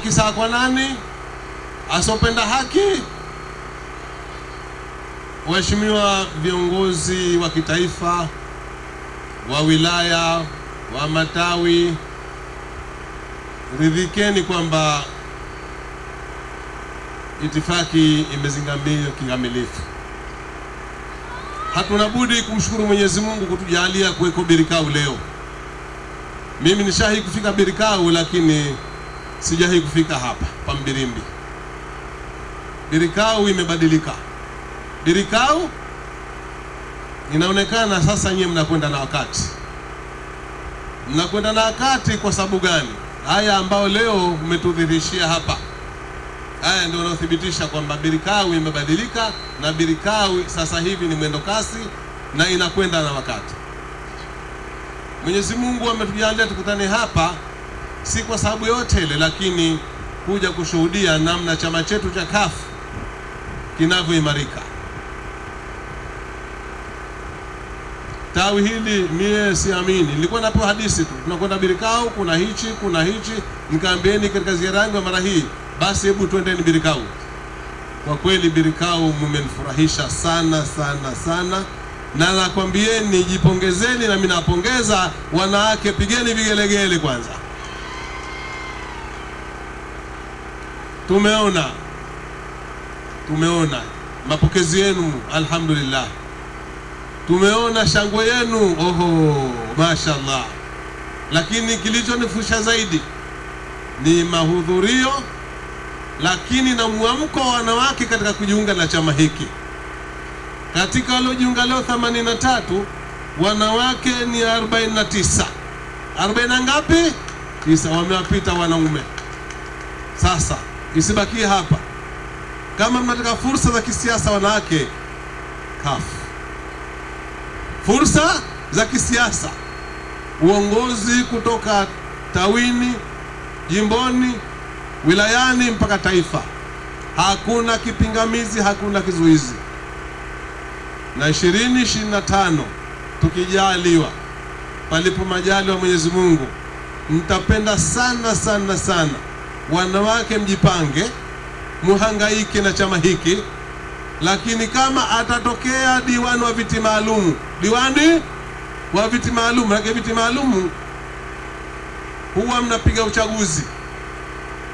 haki sawa kwa nani? Asopenda haki? Waheshimiwa viongozi wa kitaifa, wa wilaya, wa matawi, ridhikeni kwamba itifaki imezingamia kikamilifu. Hatuna budi kumshukuru Mwenyezi Mungu kutujalia kuweko Birikau leo. Mimi nishahi kufika Birikau, lakini sijahi kufika hapa pa Mbirimbi. Birikau imebadilika. Birikau inaonekana sasa nyie mnakwenda na wakati, mnakwenda na wakati. Kwa sababu gani? Haya ambayo leo umetudhihirishia hapa, haya ndio unaothibitisha kwamba Birikau imebadilika, na Birikau sasa hivi ni mwendo kasi na inakwenda na wakati. Mwenyezi Mungu ametujalia tukutane hapa, si kwa sababu yote ile, lakini kuja kushuhudia namna chama chetu cha CUF kinavyoimarika. Tawi hili mie siamini, nilikuwa napewa hadithi tu, tunakwenda Birikau, kuna hichi kuna hichi, nikaambieni katika ziara yangu ya mara hii, basi hebu twendeni Birikau. Kwa kweli Birikau mmenifurahisha sana sana sana, na nakwambieni, jipongezeni, nami napongeza wanawake, pigeni vigelegele kwanza. Tumeona tumeona mapokezi yenu, alhamdulillah tumeona shangwe yenu, oho, mashallah. Lakini kilichonifusha zaidi ni mahudhurio, lakini na mwamko wa wanawake katika kujiunga na chama hiki. Katika waliojiunga leo 83 wanawake ni 49. 40 na ngapi? 9 wamewapita wanaume. Sasa isibakie hapa, kama mnataka fursa za kisiasa wanawake, CUF fursa za kisiasa, uongozi kutoka tawini, jimboni, wilayani mpaka taifa. Hakuna kipingamizi, hakuna kizuizi. Na ishirini ishirini na tano tukijaliwa, palipo majali wa Mwenyezi Mungu, nitapenda sana sana sana wanawake mjipange, muhangaike na chama hiki lakini kama atatokea diwani wa viti maalum, diwani wa viti maalum, manake viti maalum huwa mnapiga uchaguzi,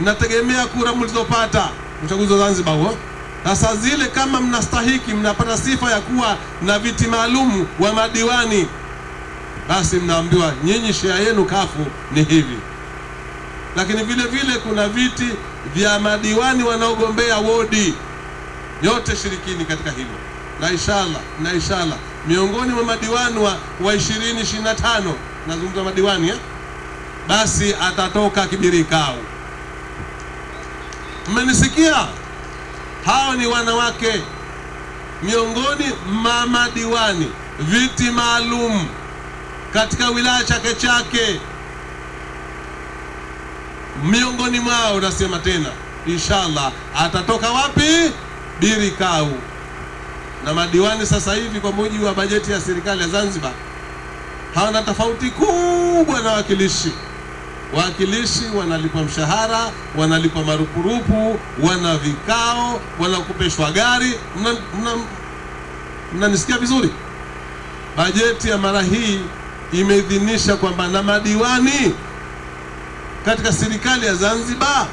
mnategemea kura mlizopata uchaguzi wa Zanzibar huo. Sasa zile kama mnastahiki, mnapata sifa ya kuwa na viti maalum wa madiwani, basi mnaambiwa nyinyi shea yenu kafu ni hivi. Lakini vile vile kuna viti vya madiwani wanaogombea wodi yote shirikini katika hilo na inshallah, na inshallah miongoni mwa madiwani wa, wa 20 25 nazungumza madiwani eh? Basi atatoka Kibirikau. Mmenisikia? Hao ni wanawake miongoni mwa madiwani viti maalum katika wilaya Chake Chake, miongoni mwao nasema tena inshallah atatoka wapi? Birikau. Na madiwani sasa hivi kwa mujibu wa bajeti ya serikali ya Zanzibar hawana tofauti kubwa na wakilishi. Wakilishi wanalipwa mshahara, wanalipwa marupurupu, wana vikao, wanakopeshwa gari. Mnanisikia vizuri? Bajeti ya mara hii imeidhinisha kwamba na madiwani katika serikali ya Zanzibar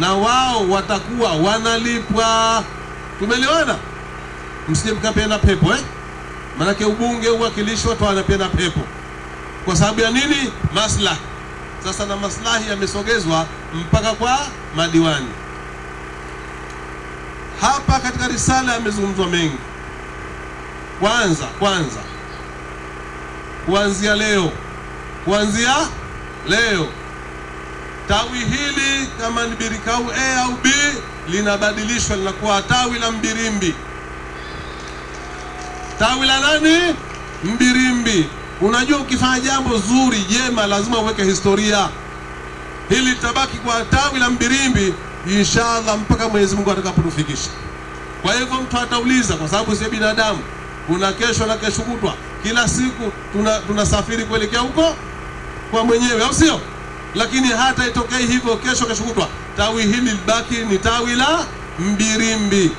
na wao watakuwa wanalipwa. Tumeelewana? Msije mkapenda pepo eh? Maanake ubunge, uwakilishi, watu wanapenda pepo. Kwa sababu ya nini? Maslahi. Sasa na maslahi yamesogezwa mpaka kwa madiwani. Hapa katika risala yamezungumzwa mengi. Kwanza kwanza, kuanzia leo, kuanzia leo tawi hili kama ni Birikau A au B linabadilishwa linakuwa tawi la Mbirimbi. Tawi la nani? Mbirimbi. Unajua, ukifanya jambo zuri jema, lazima uweke historia. Hili litabaki kwa tawi la Mbirimbi inshallah mpaka Mwenyezi Mungu atakapotufikisha. Kwa hivyo mtu atauliza, kwa sababu si binadamu, kuna kesho na kesho kutwa, kila siku tunasafiri tuna kuelekea huko kwa mwenyewe, au sio? Lakini hata itokee hivyo kesho kesho kutwa, tawi hili libaki ni tawi la Mbirimbi.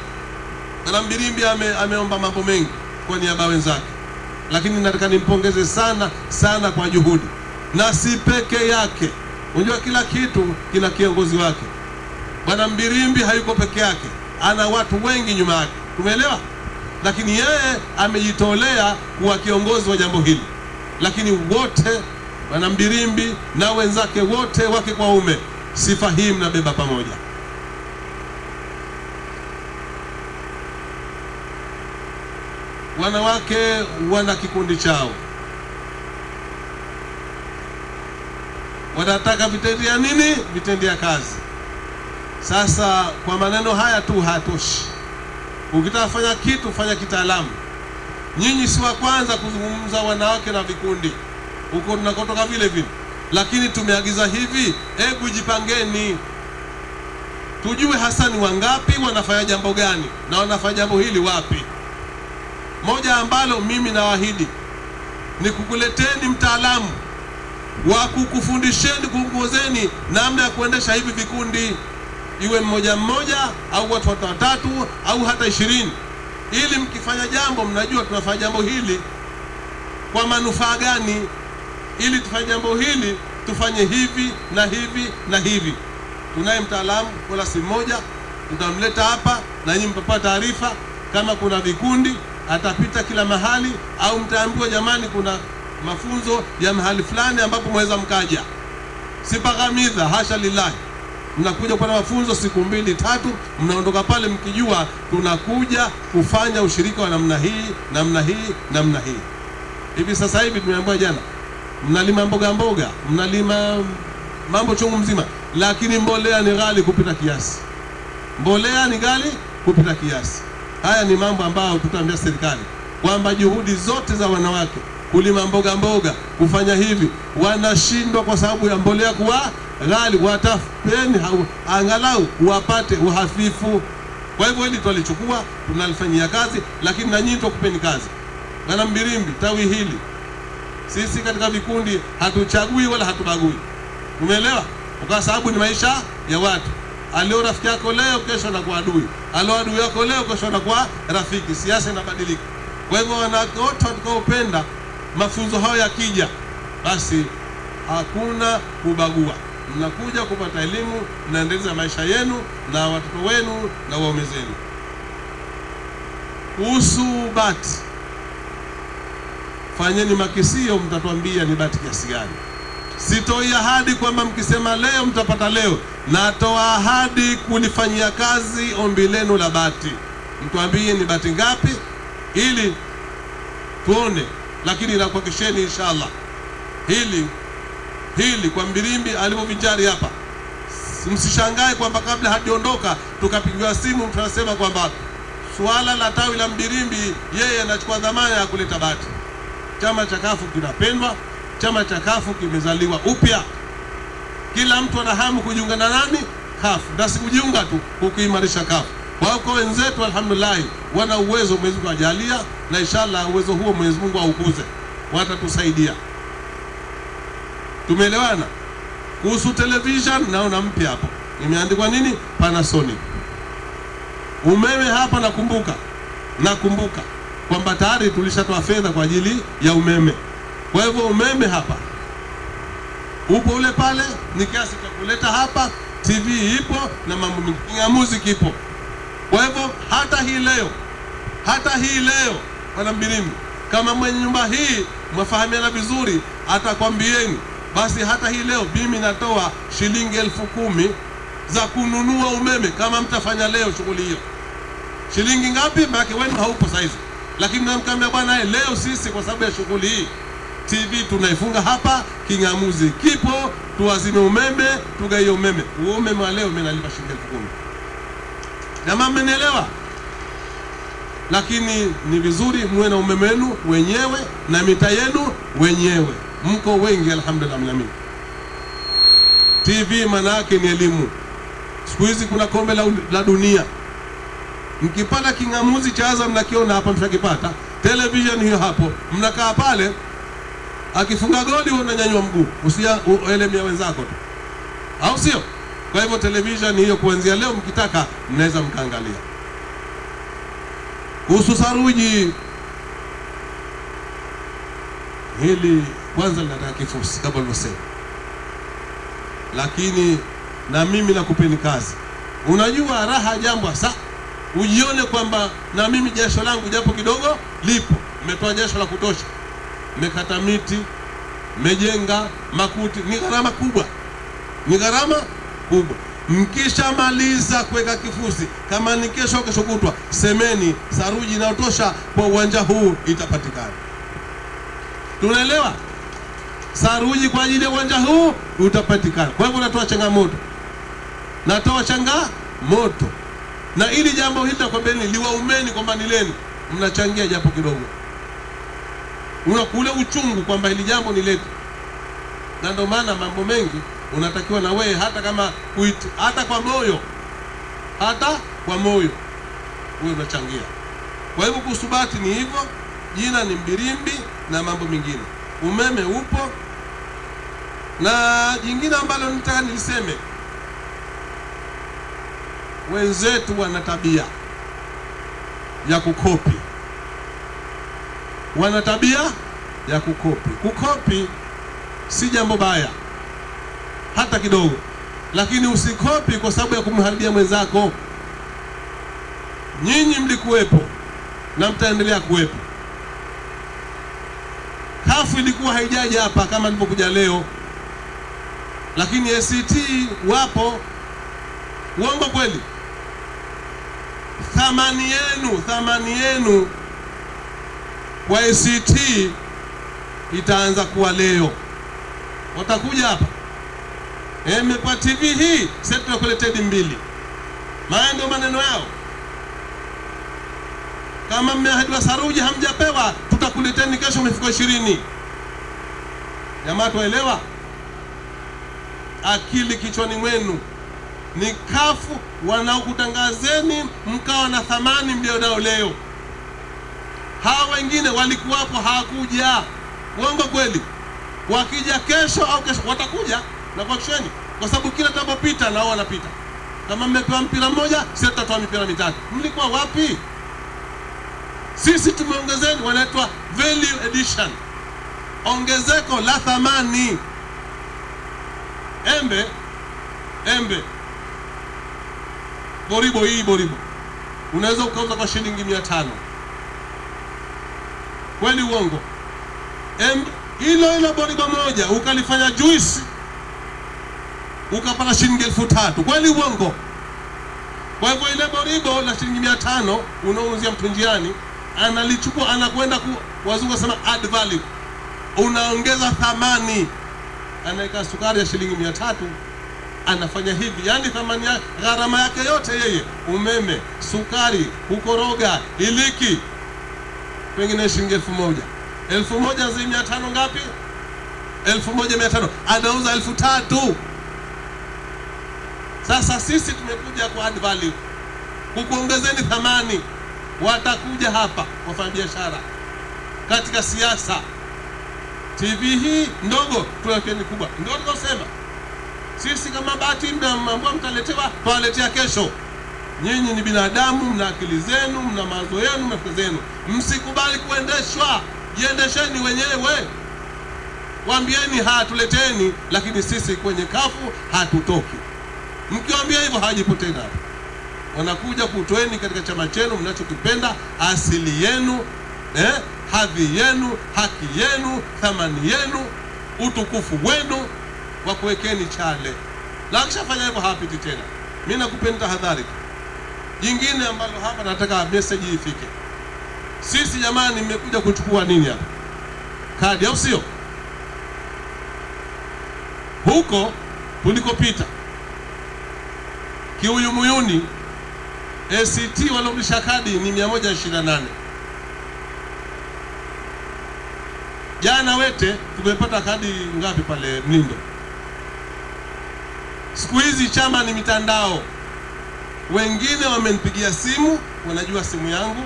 Na Mbirimbi ame, ameomba mambo mengi kwa niaba wenzake, lakini nataka nimpongeze sana sana kwa juhudi, na si peke yake. Unajua kila kitu kina kiongozi wake. Bwana Mbirimbi hayuko peke yake, ana watu wengi nyuma yake, tumeelewa. Lakini yeye amejitolea kuwa kiongozi wa jambo hili, lakini wote Bwana Mbirimbi na wenzake wote wake kwa ume, sifa hii mnabeba pamoja. Wanawake wana kikundi chao, wanataka vitendea nini? Vitendea kazi. Sasa kwa maneno haya tu hayatoshi. Ukitaka fanya kitu, fanya kitaalamu. Nyinyi si wa kwanza kuzungumza wanawake na vikundi huko tunakotoka vile vile, lakini tumeagiza hivi, hebu jipangeni, tujue hasa ni wangapi wanafanya jambo gani na wanafanya jambo hili wapi. Moja ambalo mimi nawaahidi ni kukuleteni mtaalamu wa kukufundisheni, kuongozeni namna ya kuendesha hivi vikundi, iwe mmoja mmoja au watu watatu au hata ishirini, ili mkifanya jambo mnajua tunafanya jambo hili kwa manufaa gani ili tufanye jambo hili tufanye hivi na hivi na hivi. Tunaye mtaalamu wala si mmoja, tutamleta hapa na nyinyi mtapata taarifa. Kama kuna vikundi atapita kila mahali, au mtaambiwa jamani, kuna mafunzo ya mahali fulani ambapo mweza mkaja. Sipaghamiza, hasha lillahi. Mnakuja kwa mafunzo siku mbili tatu, mnaondoka pale mkijua tunakuja kufanya ushirika wa namna hii namna hii namna hii. Hivi sasa hivi tumeambiwa jana mnalima mboga mboga, mnalima mambo chungu mzima, lakini mbolea ni ghali kupita kiasi. Mbolea ni ghali kupita kiasi. Haya ni mambo ambayo tutaambia serikali kwamba juhudi zote za wanawake kulima mboga mboga, kufanya hivi, wanashindwa kwa sababu ya mbolea kuwa ghali. Watafuteni angalau wapate uhafifu. Kwa hivyo hili twalichukua, tunalifanyia kazi, lakini na nyinyi tukupeni kazi. Bwana Mbirimbi, tawi hili sisi katika vikundi hatuchagui wala hatubagui, umeelewa? Kwa sababu ni maisha ya watu. Alio rafiki yako leo, kesho anakuwa adui. Alio adui yako leo, kesho anakuwa rafiki. Siasa inabadilika. Kwa hivyo wanawake wote watakaopenda mafunzo hayo yakija, basi hakuna kubagua, mnakuja kupata elimu, mnaendeleza maisha yenu na watoto wenu na waume zenu. Kuhusu bati Fanyeni makisio, mtatuambia ni bati kiasi gani. Sitoi ahadi kwamba mkisema leo mtapata leo. Natoa ahadi kulifanyia kazi ombi lenu la bati. Mtuambie ni bati ngapi, ili tuone, lakini nakuhakikisheni inshallah hili hili kwa Mbirimbi alivyovinjari hapa, msishangae kwamba kabla hajaondoka tukapigiwa simu, tunasema kwamba suala la tawi la Mbirimbi, yeye anachukua dhamana ya kuleta bati. Chama cha kafu kinapendwa, chama cha kafu kimezaliwa upya. Kila mtu ana hamu kujiunga na nani? Kafu, na si kujiunga tu, kukuimarisha kafu. Wako wenzetu alhamdulillah, wana uwezo, Mwenyezi Mungu ajalia, na inshallah uwezo huo Mwenyezi Mungu aukuze, watatusaidia. Tumeelewana? Kuhusu television, naona mpya hapo imeandikwa nini? Panasonic. Umeme hapa, nakumbuka nakumbuka kwamba tayari tulishatoa fedha kwa ajili ya umeme. Kwa hivyo umeme hapa upo ule pale, ni kiasi cha kuleta hapa, TV ipo na mambo mengine ya muziki ipo. Kwa hivyo hata hii leo, hata hii leo, bwana Mbirimbi, kama mwenye nyumba hii mwafahamiana vizuri, atakwambieni basi, hata hii leo mimi natoa shilingi elfu kumi za kununua umeme kama mtafanya leo shughuli hiyo. Shilingi ngapi? Maana wewe haupo saizi lakini namkambia bwana, leo sisi kwa sababu ya shughuli hii TV tunaifunga hapa, king'amuzi kipo, tuwazime umeme, tugaie umeme. Huo umeme wa leo mimi nalipa shilingi elfu kumi. Jamaa, mmenielewa? Lakini ni vizuri muwe na umeme wenu wenyewe na mita yenu wenyewe, mko wengi alhamdulillah. Mnamini TV maana yake ni elimu. Siku hizi kuna kombe la, la dunia mkipata king'amuzi cha Azam nakiona hapa, mshakipata television hiyo hapo, mnakaa pale, akifunga goli wewe unanyanyua mguu, usielemea wenzako tu, au sio? Kwa hivyo television hiyo kuanzia leo mkitaka mnaweza mkaangalia. Kuhusu saruji hili kwanza linataka kifusi kama ulivyosema, lakini na mimi nakupeni kazi. Unajua raha jambo hasa ujione kwamba na mimi jasho langu japo kidogo lipo, mmetoa jasho la kutosha, mmekata miti, mmejenga makuti, ni gharama kubwa, ni gharama kubwa. Mkishamaliza kuweka kifusi, kama ni kesho, kesho kutwa, semeni saruji inayotosha kwa uwanja huu itapatikana. Tunaelewa? Saruji kwa ajili ya uwanja huu utapatikana. Kwa hivyo natoa changamoto, natoa changamoto, na ili jambo hili nitakwambieni, liwaumeni kwamba ni lenu, mnachangia japo kidogo, unakule uchungu kwamba hili jambo ni letu, na ndio maana mambo mengi unatakiwa na wewe, hata kama kuitu, hata kwa moyo, hata kwa moyo. Wewe unachangia. Kwa hivyo kusubati ni hivyo, jina ni Mbirimbi na mambo mengine. Umeme upo, na jingine ambalo nitaka niliseme, wenzetu wana tabia ya kukopi, wana tabia ya kukopi. Kukopi si jambo baya hata kidogo, lakini usikopi kwa sababu ya kumharibia mwenzako. Nyinyi mlikuwepo na mtaendelea kuwepo. Kafu ilikuwa haijaja hapa kama nilipokuja leo, lakini ACT wapo. Uongo kweli? Thamani yenu, thamani yenu kwa ACT itaanza kuwa leo. Watakuja hapa Mepa mmepa TV hii, sasa mbili, maana ndio maneno yao. Kama mmeahidiwa saruji hamjapewa, tutakuleteni kesho mifuko ishirini. Jamaa tuelewa, akili kichwani mwenu. Ni kafu wanaokutangazeni mkawa na thamani mlionao leo. Hawa wengine walikuwapo hawakuja. Uongo kweli? Wakija kesho au kesho watakuja na kuhakikisheni, kwa sababu kila tunapopita nao wanapita. Kama mmepewa mpira mmoja, sisi tutatoa mipira mitatu. Mlikuwa wapi? Sisi tumeongezeni, wanaitwa value addition, ongezeko la thamani. Embe embe boribo, hii boribo unaweza ukauza kwa shilingi mia tano. Kweli uongo? Hilo hilo boribo moja ukalifanya juisi ukapata shilingi elfu tatu. Kweli uongo? Kwa hivyo ile boribo la shilingi mia tano unaouzia mtu njiani analichukua anakwenda ku, wazungu wasema add value, unaongeza thamani. Anaweka sukari ya shilingi mia tatu anafanya hivi, yani thamani ya gharama yake yote yeye, umeme, sukari, kukoroga, iliki, pengine shilingi elfu moja. Elfu moja zi mia tano ngapi? elfu moja mia tano. Anauza elfu tatu. Sasa sisi tumekuja kwa add value, kukuongezeni thamani. Watakuja hapa wafanyabiashara, katika siasa. TV hii ndogo tuwekeni kubwa, ndio tukosema sisi. Kama bahati mnaambua mtaletewa, twawaletea kesho. Nyinyi ni binadamu, mna akili zenu, mna mawazo yenu, mafikra zenu. Msikubali kuendeshwa, jiendesheni wenyewe. Waambieni hatuleteni, lakini sisi kwenye kafu hatutoki. Mkiwaambia hivyo hawajipo wanakuja kutoeni katika chama chenu mnachokipenda, asili yenu eh, hadhi yenu, haki yenu, thamani yenu, utukufu wenu, wa kuwekeni chale. Na akishafanya hivyo hapiti tena. Mi nakupeni tahadhari tu. Jingine ambalo hapa nataka message ifike, sisi jamani, mmekuja kuchukua nini hapa? Kadi, au sio? Huko tulikopita kiuyumuyuni ACT waliorudisha kadi ni 128. Jana Wete tumepata kadi ngapi pale Mlindo? Siku hizi chama ni mitandao. Wengine wamenipigia simu, wanajua simu yangu,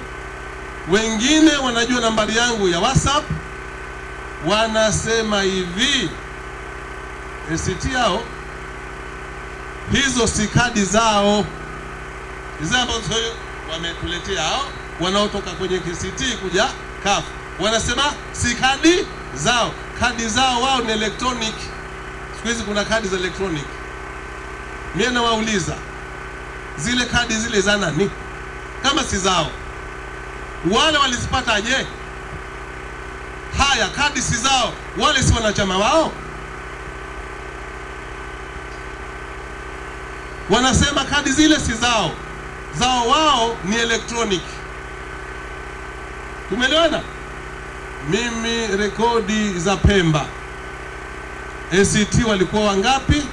wengine wanajua nambari yangu ya WhatsApp, wanasema hivi ACT yao hizo si kadi zao, hizo ambazo wametuletea hao wanaotoka kwenye KCT kuja CUF, wanasema si kadi zao. Kadi zao wao ni electronic. Siku hizi kuna kadi za electronic. Mimi nawauliza zile kadi zile za nani kama si zao? Wale walizipata je? Haya, kadi si zao, wale si wanachama wao? Wanasema kadi zile si zao, zao wao ni electronic. Tumeelewana? Mimi rekodi za Pemba ACT walikuwa wangapi?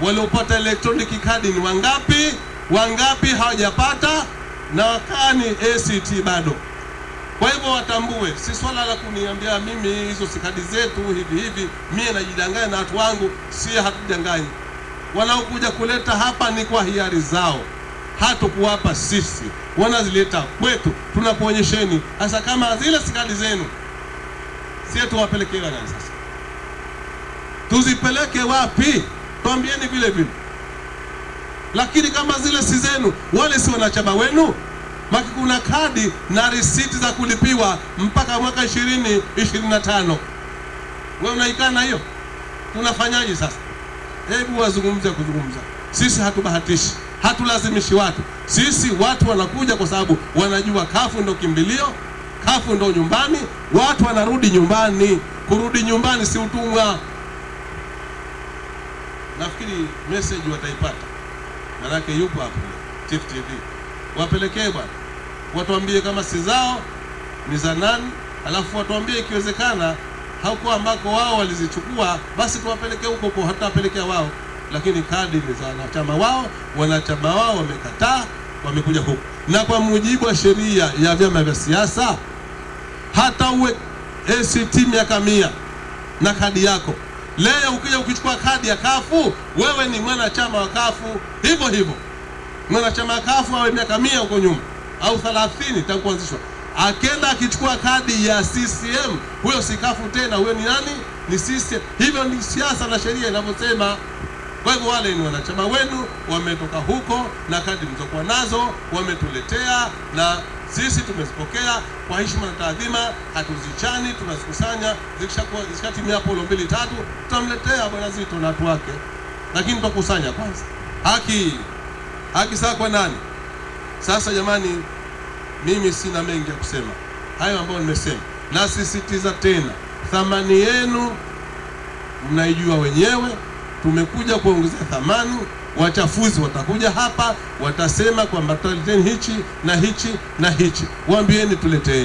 Waliopata electronic kadi ni wangapi? Wangapi hawajapata? Na wakaa ni ACT bado. Kwa hivyo watambue, si swala la kuniambia mimi hizo sikadi zetu hivi hivi, mie najidanganya na watu wangu, si hatujanganyi. Wanaokuja kuleta hapa ni kwa hiari zao, hatukuwapa sisi, wanazileta kwetu, tunapoonyesheni. hasa kama zile sikadi zenu, sie tuwapelekee nani sasa? Tuzipeleke wapi? Twambieni vile vile. Lakini kama zile si zenu, wale si wanachama wenu maki kuna kadi na risiti za kulipiwa mpaka mwaka ishirini ishirini na tano. Wewe unaikana hiyo? Tunafanyaje sasa? Hebu wazungumze kuzungumza. Sisi hatubahatishi, hatulazimishi watu. Sisi watu wanakuja kwa sababu wanajua kafu ndo kimbilio, kafu ndo nyumbani. Watu wanarudi nyumbani. Kurudi nyumbani si utumwa. Nafikiri message wataipata, manake yupo hapo. Chief TV wapelekee bwana, watuambie kama si zao ni za nani, alafu watuambie ikiwezekana hauko ambako wao walizichukua, basi tuwapelekee huko huko, hatutawapelekea wao, lakini kadi ni za wanachama wao. Wanachama wao wamekataa, wamekuja huku, na kwa mujibu wa sheria ya vyama vya siasa, hata uwe ACT miaka mia na kadi yako leo, ukija ukichukua kadi ya kafu, wewe ni mwanachama wa kafu hivyo hivyo mwanachama wa kafu awe miaka mia huko nyuma au 30 tangu kuanzishwa, akenda akichukua kadi ya CCM, huyo si kafu tena, huyo ni nani? Ni CCM. Hivyo ni siasa na sheria inavyosema. Kwa hivyo wale ni wanachama wenu, wametoka huko na kadi mlizokuwa nazo wametuletea, na sisi tumezipokea kwa heshima na taadhima, hatuzichani, tunazikusanya. Zikishakuwa zikishatimia hapo lo mbili tatu, tutamletea bwana Zito na watu wake, lakini tutakusanya kwanza haki haki saa kwa nani? Sasa jamani, mimi sina mengi ya kusema, hayo ambayo nimesema. Nasisitiza tena, thamani yenu mnaijua wenyewe. Tumekuja kuongezea thamani. Wachafuzi watakuja hapa, watasema kwamba tuleteni hichi na hichi na hichi, waambieni tuleteeni.